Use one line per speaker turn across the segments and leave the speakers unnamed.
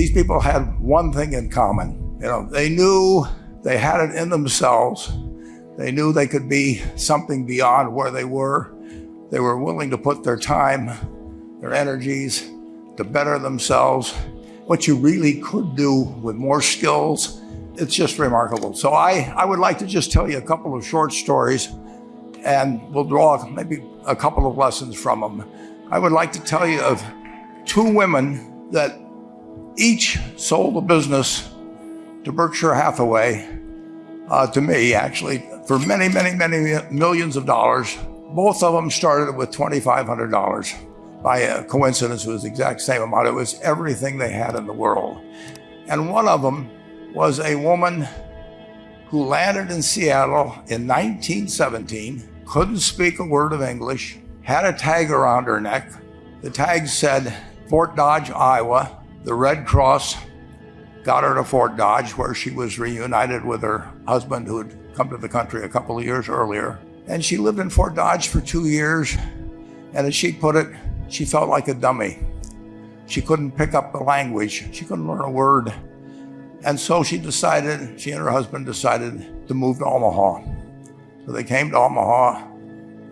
these people had one thing in common. You know, they knew they had it in themselves. They knew they could be something beyond where they were. They were willing to put their time, their energies to better themselves. What you really could do with more skills, it's just remarkable. So I, I would like to just tell you a couple of short stories and we'll draw maybe a couple of lessons from them. I would like to tell you of two women that each sold a business to Berkshire Hathaway, uh, to me actually, for many, many, many millions of dollars. Both of them started with $2,500. By coincidence, it was the exact same amount. It was everything they had in the world. And one of them was a woman who landed in Seattle in 1917, couldn't speak a word of English, had a tag around her neck. The tag said Fort Dodge, Iowa. The Red Cross got her to Fort Dodge, where she was reunited with her husband who had come to the country a couple of years earlier. And she lived in Fort Dodge for two years. And as she put it, she felt like a dummy. She couldn't pick up the language. She couldn't learn a word. And so she decided, she and her husband decided to move to Omaha. So they came to Omaha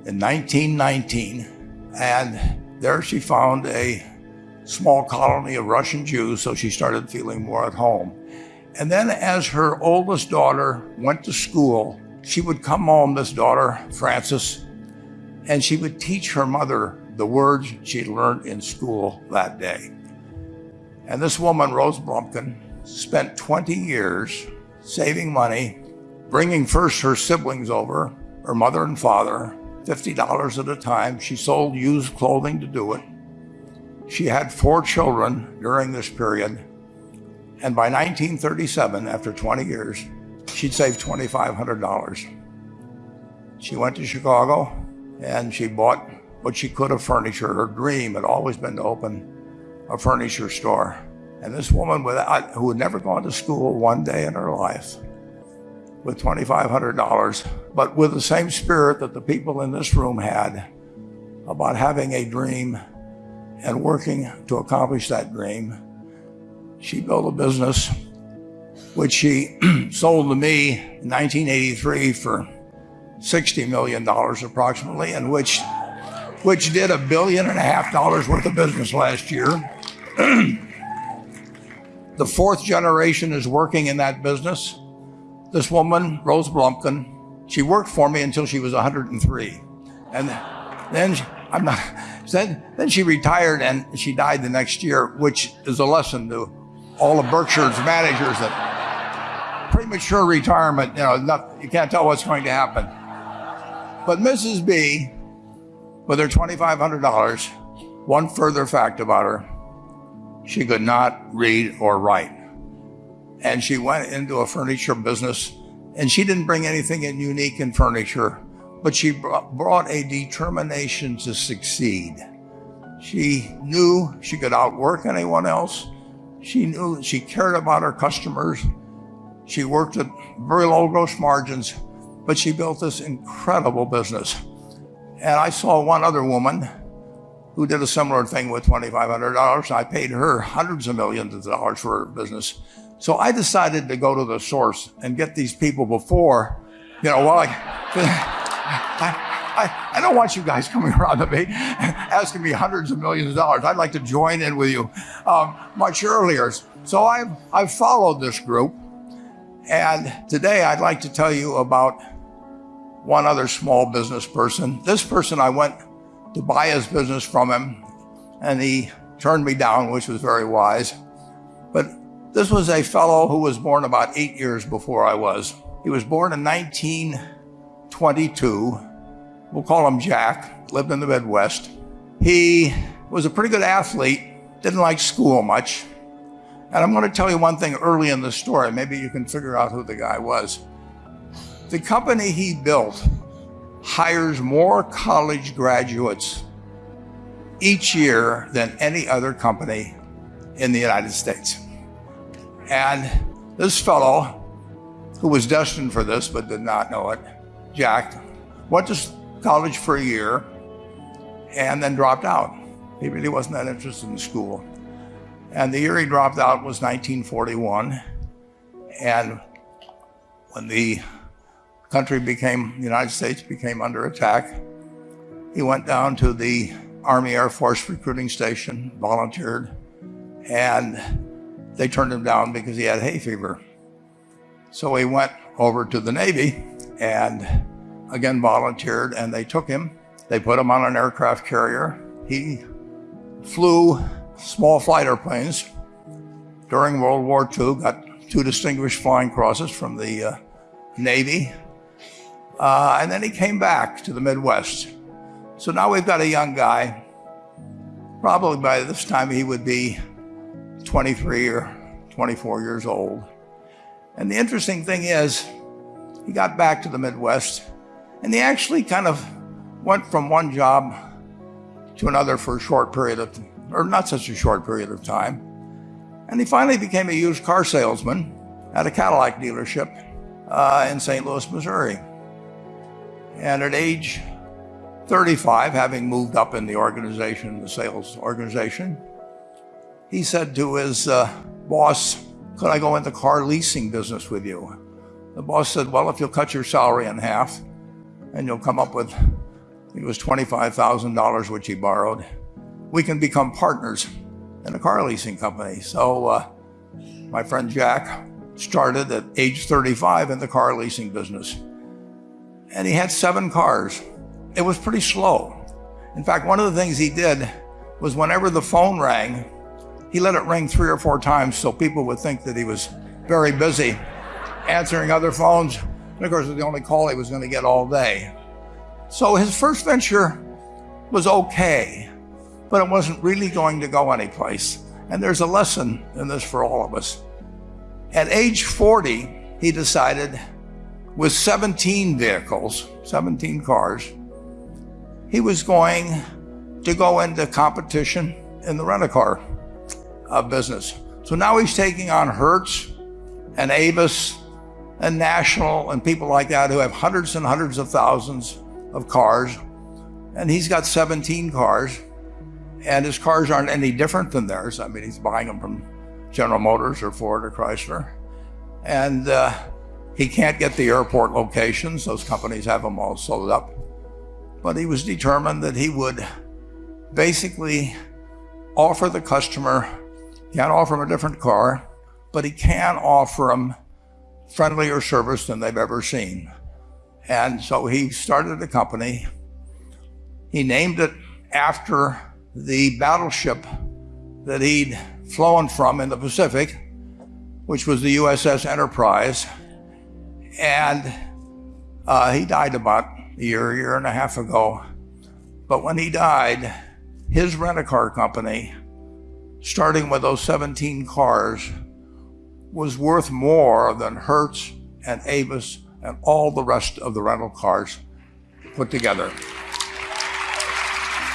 in 1919, and there she found a small colony of Russian Jews, so she started feeling more at home. And then as her oldest daughter went to school, she would come home, this daughter, Frances, and she would teach her mother the words she'd learned in school that day. And this woman, Rose Blumkin, spent 20 years saving money, bringing first her siblings over, her mother and father, $50 at a time. She sold used clothing to do it. She had four children during this period. And by 1937, after 20 years, she'd saved $2,500. She went to Chicago and she bought what she could of furniture. Her dream had always been to open a furniture store. And this woman without, uh, who had never gone to school one day in her life with $2,500, but with the same spirit that the people in this room had about having a dream and working to accomplish that dream, she built a business which she sold to me in 1983 for $60 million approximately, and which, which did a billion and a half dollars worth of business last year. The fourth generation is working in that business. This woman, Rose Blumkin, she worked for me until she was 103. And then I'm not, then, then she retired and she died the next year, which is a lesson to all of Berkshire's managers that premature retirement, you know, not, you can't tell what's going to happen. But Mrs. B, with her $2,500, one further fact about her, she could not read or write. And she went into a furniture business and she didn't bring anything in unique in furniture, but she brought a determination to succeed. She knew she could outwork anyone else. She knew that she cared about her customers. She worked at very low gross margins, but she built this incredible business. And I saw one other woman who did a similar thing with $2,500. I paid her hundreds of millions of dollars for her business. So I decided to go to the source and get these people before, you know, while I, I, I don't want you guys coming around to me asking me hundreds of millions of dollars. I'd like to join in with you um, much earlier. So I've, I've followed this group. And today I'd like to tell you about one other small business person. This person I went to buy his business from him, and he turned me down, which was very wise. But this was a fellow who was born about eight years before I was. He was born in 1922. We'll call him Jack, lived in the Midwest. He was a pretty good athlete, didn't like school much. And I'm going to tell you one thing early in the story. Maybe you can figure out who the guy was. The company he built hires more college graduates each year than any other company in the United States. And this fellow, who was destined for this but did not know it, Jack, went to college for a year and then dropped out. He really wasn't that interested in school. And the year he dropped out was 1941. And when the country became, the United States became under attack, he went down to the Army Air Force recruiting station, volunteered, and they turned him down because he had hay fever. So he went over to the Navy and again volunteered, and they took him. They put him on an aircraft carrier. He flew small flight airplanes during World War II, got two distinguished flying crosses from the uh, Navy. Uh, and then he came back to the Midwest. So now we've got a young guy. Probably by this time he would be 23 or 24 years old. And the interesting thing is, he got back to the Midwest and he actually kind of went from one job to another for a short period of, or not such a short period of time. And he finally became a used car salesman at a Cadillac dealership uh, in St. Louis, Missouri. And at age 35, having moved up in the organization, the sales organization, he said to his uh, boss, could I go into car leasing business with you? The boss said, well, if you'll cut your salary in half and you'll come up with, it was $25,000, which he borrowed, we can become partners in a car leasing company. So uh, my friend Jack started at age 35 in the car leasing business. And he had seven cars. It was pretty slow. In fact, one of the things he did was whenever the phone rang, he let it ring three or four times so people would think that he was very busy answering other phones. And of course, it was the only call he was going to get all day. So his first venture was okay, but it wasn't really going to go anyplace. And there's a lesson in this for all of us. At age 40, he decided with 17 vehicles, 17 cars, he was going to go into competition in the rent-a-car uh, business. So now he's taking on Hertz and Avis and National and people like that who have hundreds and hundreds of thousands of cars. And he's got 17 cars and his cars aren't any different than theirs. I mean, he's buying them from General Motors or Ford or Chrysler. And uh, he can't get the airport locations. Those companies have them all sold up. But he was determined that he would basically offer the customer can't offer them a different car, but he can offer them friendlier service than they've ever seen. And so he started a company. He named it after the battleship that he'd flown from in the Pacific, which was the USS Enterprise. And uh, he died about a year, year and a half ago. But when he died, his rent-a-car company starting with those 17 cars, was worth more than Hertz and Avis and all the rest of the rental cars put together.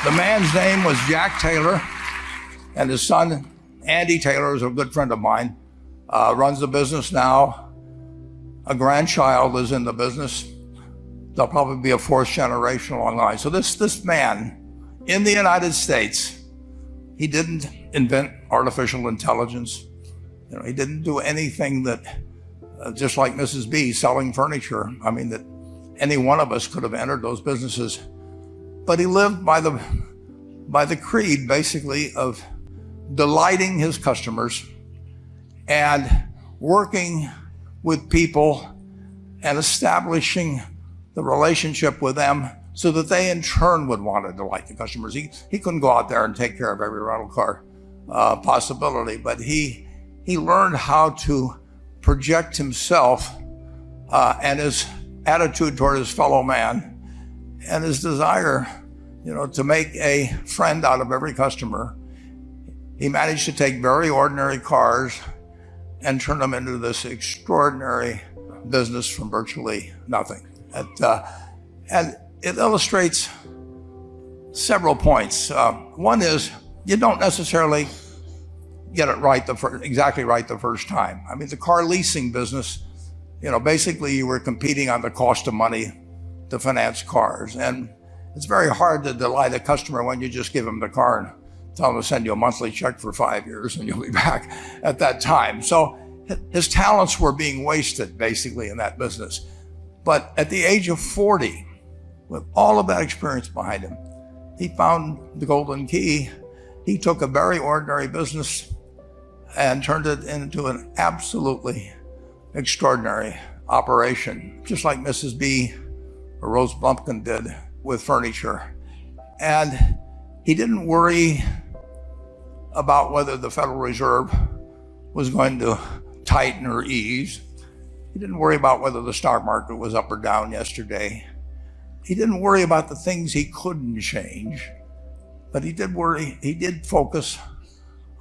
The man's name was Jack Taylor, and his son, Andy Taylor, is a good friend of mine, uh, runs the business now. A grandchild is in the business. There'll probably be a fourth generation along the line. So this, this man in the United States he didn't invent artificial intelligence. You know, he didn't do anything that, uh, just like Mrs. B selling furniture. I mean, that any one of us could have entered those businesses. But he lived by the, by the creed, basically, of delighting his customers and working with people and establishing the relationship with them so that they in turn would want to delight the customers. He, he couldn't go out there and take care of every rental car uh, possibility, but he, he learned how to project himself uh, and his attitude toward his fellow man and his desire, you know, to make a friend out of every customer. He managed to take very ordinary cars and turn them into this extraordinary business from virtually nothing. And, uh, and it illustrates several points. Uh, one is you don't necessarily get it right the first, exactly right the first time. I mean, the car leasing business, you know, basically you were competing on the cost of money to finance cars. And it's very hard to delight a customer when you just give them the car and tell him to send you a monthly check for five years and you'll be back at that time. So his talents were being wasted basically in that business. But at the age of 40, with all of that experience behind him, he found the golden key. He took a very ordinary business and turned it into an absolutely extraordinary operation, just like Mrs. B or Rose Blumkin did with furniture. And he didn't worry about whether the Federal Reserve was going to tighten or ease. He didn't worry about whether the stock market was up or down yesterday. He didn't worry about the things he couldn't change, but he did worry, he did focus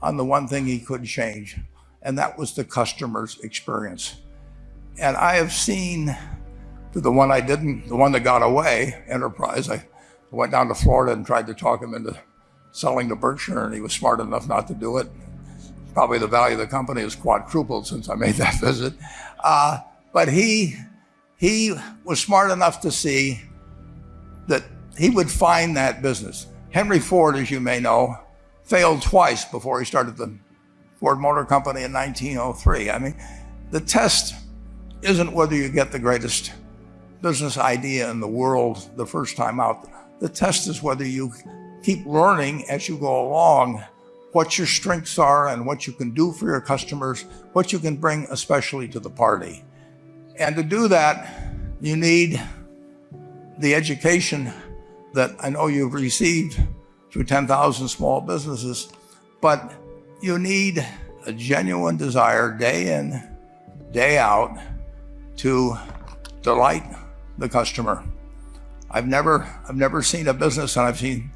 on the one thing he could change, and that was the customer's experience. And I have seen the one I didn't, the one that got away, Enterprise. I went down to Florida and tried to talk him into selling to Berkshire, and he was smart enough not to do it. Probably the value of the company has quadrupled since I made that visit. Uh, but he, he was smart enough to see that he would find that business. Henry Ford, as you may know, failed twice before he started the Ford Motor Company in 1903. I mean, the test isn't whether you get the greatest business idea in the world the first time out. The test is whether you keep learning as you go along what your strengths are and what you can do for your customers, what you can bring especially to the party. And to do that, you need the education that I know you've received through 10,000 small businesses, but you need a genuine desire day in, day out to delight the customer. I've never, I've never seen a business, and I've seen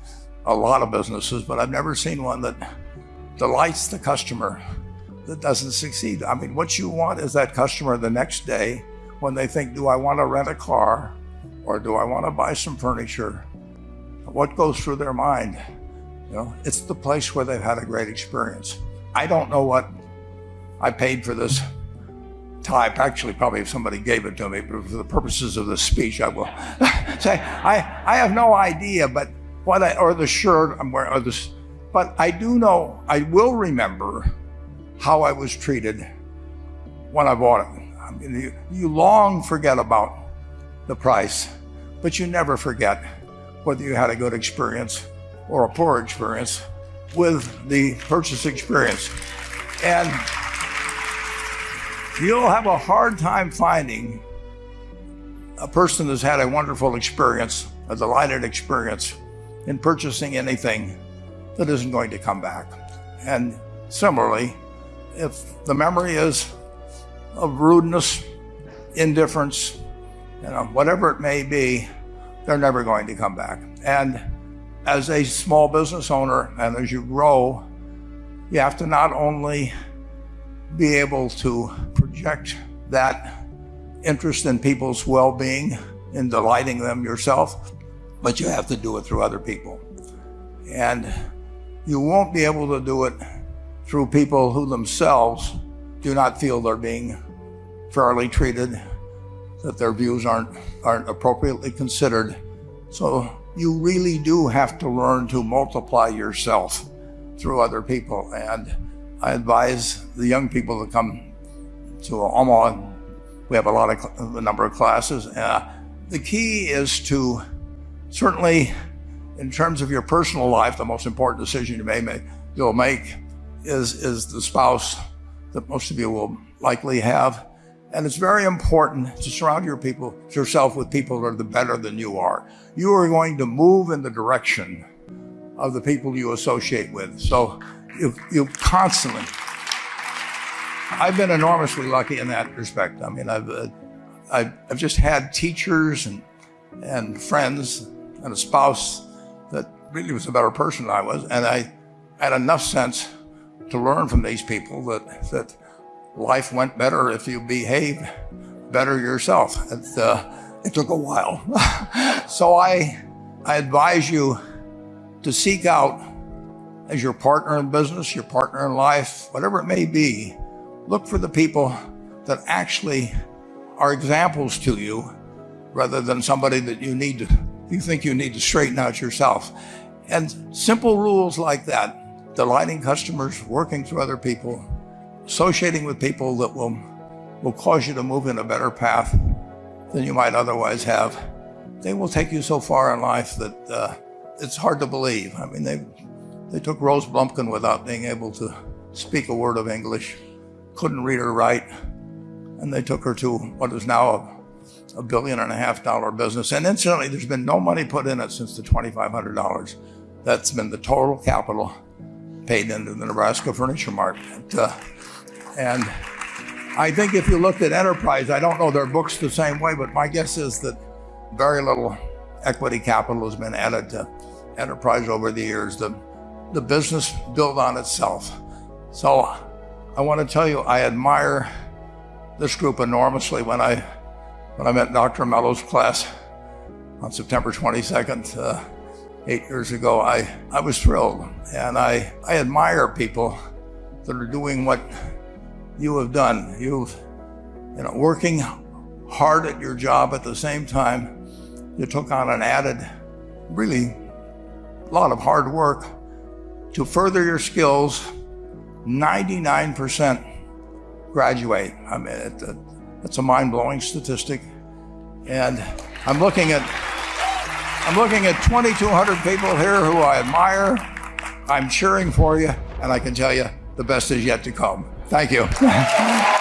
a lot of businesses, but I've never seen one that delights the customer that doesn't succeed. I mean, what you want is that customer the next day when they think, do I want to rent a car or do I want to buy some furniture? What goes through their mind? You know, it's the place where they've had a great experience. I don't know what I paid for this type. Actually, probably if somebody gave it to me, but for the purposes of this speech, I will say I, I have no idea, but what I, or the shirt I'm wearing, or this, but I do know, I will remember how I was treated when I bought it. I mean, you, you long forget about the price, but you never forget whether you had a good experience or a poor experience with the purchase experience. And you'll have a hard time finding a person that's had a wonderful experience, a delighted experience, in purchasing anything that isn't going to come back. And similarly, if the memory is of rudeness, indifference, you know, whatever it may be, they're never going to come back. And as a small business owner and as you grow, you have to not only be able to project that interest in people's well-being in delighting them yourself, but you have to do it through other people. And you won't be able to do it through people who themselves do not feel they're being fairly treated, that their views aren't, aren't appropriately considered. So you really do have to learn to multiply yourself through other people. And I advise the young people to come to Omaha. We have a lot of a number of classes. Uh, the key is to certainly, in terms of your personal life, the most important decision you may make, you'll make is, is the spouse that most of you will likely have. And it's very important to surround your people, yourself with people that are the better than you are. You are going to move in the direction of the people you associate with. So you, you constantly, I've been enormously lucky in that respect. I mean, I've, uh, I've, I've just had teachers and, and friends and a spouse that really was a better person than I was. And I had enough sense to learn from these people that, that life went better if you behaved better yourself. It, uh, it took a while. so I, I advise you to seek out as your partner in business, your partner in life, whatever it may be, look for the people that actually are examples to you rather than somebody that you need to, you think you need to straighten out yourself. And simple rules like that delighting customers, working through other people, associating with people that will, will cause you to move in a better path than you might otherwise have. They will take you so far in life that uh, it's hard to believe. I mean, they, they took Rose Blumkin without being able to speak a word of English, couldn't read or write, and they took her to what is now a, a billion and a half dollar business. And incidentally, there's been no money put in it since the $2,500. That's been the total capital paid into the Nebraska Furniture Mart. Uh, and I think if you looked at Enterprise, I don't know their books the same way, but my guess is that very little equity capital has been added to Enterprise over the years. The, the business built on itself. So I want to tell you, I admire this group enormously. When I, when I met Dr. Mello's class on September 22nd, uh, eight years ago, I, I was thrilled. And I, I admire people that are doing what you have done. You've, you know, working hard at your job at the same time, you took on an added, really, a lot of hard work to further your skills. 99% graduate. I mean, it, it, it's a mind-blowing statistic. And I'm looking at I'm looking at 2,200 people here who I admire. I'm cheering for you, and I can tell you the best is yet to come. Thank you.